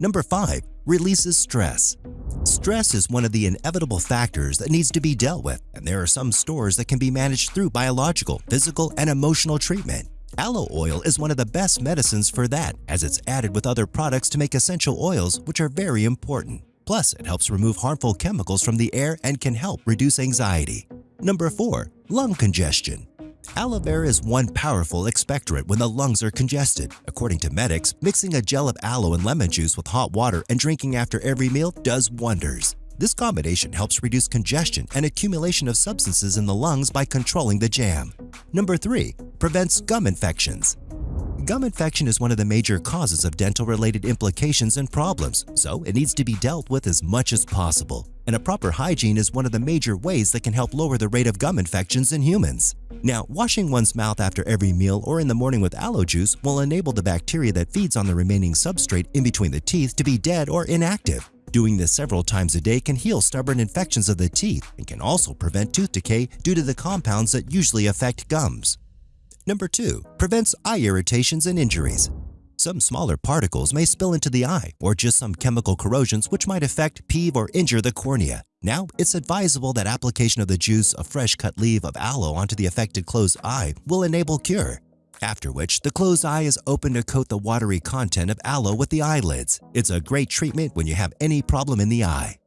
Number 5. Releases stress. Stress is one of the inevitable factors that needs to be dealt with, and there are some stores that can be managed through biological, physical, and emotional treatment. Aloe oil is one of the best medicines for that as it's added with other products to make essential oils which are very important. Plus, it helps remove harmful chemicals from the air and can help reduce anxiety. Number 4. Lung congestion. Aloe vera is one powerful expectorant when the lungs are congested. According to medics, mixing a gel of aloe and lemon juice with hot water and drinking after every meal does wonders. This combination helps reduce congestion and accumulation of substances in the lungs by controlling the jam. Number 3. Prevents gum infections. Gum infection is one of the major causes of dental-related implications and problems, so it needs to be dealt with as much as possible. And a proper hygiene is one of the major ways that can help lower the rate of gum infections in humans. Now, washing one's mouth after every meal or in the morning with aloe juice will enable the bacteria that feeds on the remaining substrate in between the teeth to be dead or inactive. Doing this several times a day can heal stubborn infections of the teeth and can also prevent tooth decay due to the compounds that usually affect gums. Number 2. Prevents eye irritations and injuries. Some smaller particles may spill into the eye or just some chemical corrosions which might affect, peeve, or injure the cornea. Now, it's advisable that application of the juice of fresh cut leaf of aloe onto the affected closed eye will enable cure after which the closed eye is open to coat the watery content of aloe with the eyelids. It's a great treatment when you have any problem in the eye.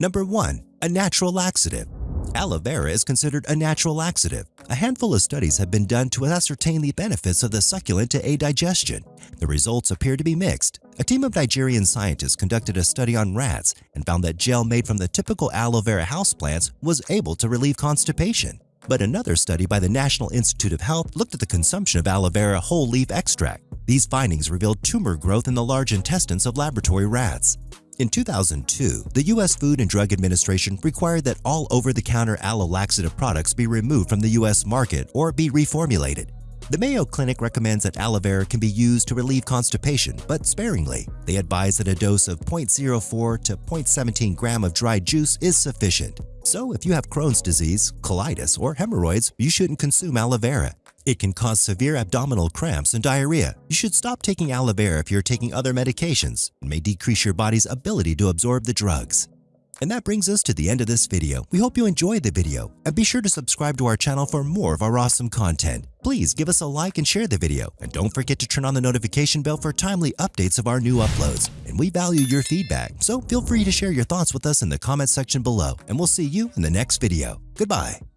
Number 1. A natural laxative. Aloe vera is considered a natural laxative. A handful of studies have been done to ascertain the benefits of the succulent to aid digestion. The results appear to be mixed. A team of Nigerian scientists conducted a study on rats and found that gel made from the typical aloe vera houseplants was able to relieve constipation. But another study by the National Institute of Health looked at the consumption of aloe vera whole leaf extract. These findings revealed tumor growth in the large intestines of laboratory rats. In 2002, the U.S. Food and Drug Administration required that all over-the-counter aloe laxative products be removed from the U.S. market or be reformulated. The Mayo Clinic recommends that aloe vera can be used to relieve constipation, but sparingly. They advise that a dose of 0.04 to 0.17 gram of dried juice is sufficient. So if you have Crohn's disease, colitis, or hemorrhoids, you shouldn't consume aloe vera. It can cause severe abdominal cramps and diarrhea. You should stop taking aloe vera if you're taking other medications. It may decrease your body's ability to absorb the drugs. And that brings us to the end of this video. We hope you enjoyed the video and be sure to subscribe to our channel for more of our awesome content. Please give us a like and share the video and don't forget to turn on the notification bell for timely updates of our new uploads. And we value your feedback, so feel free to share your thoughts with us in the comment section below and we'll see you in the next video. Goodbye.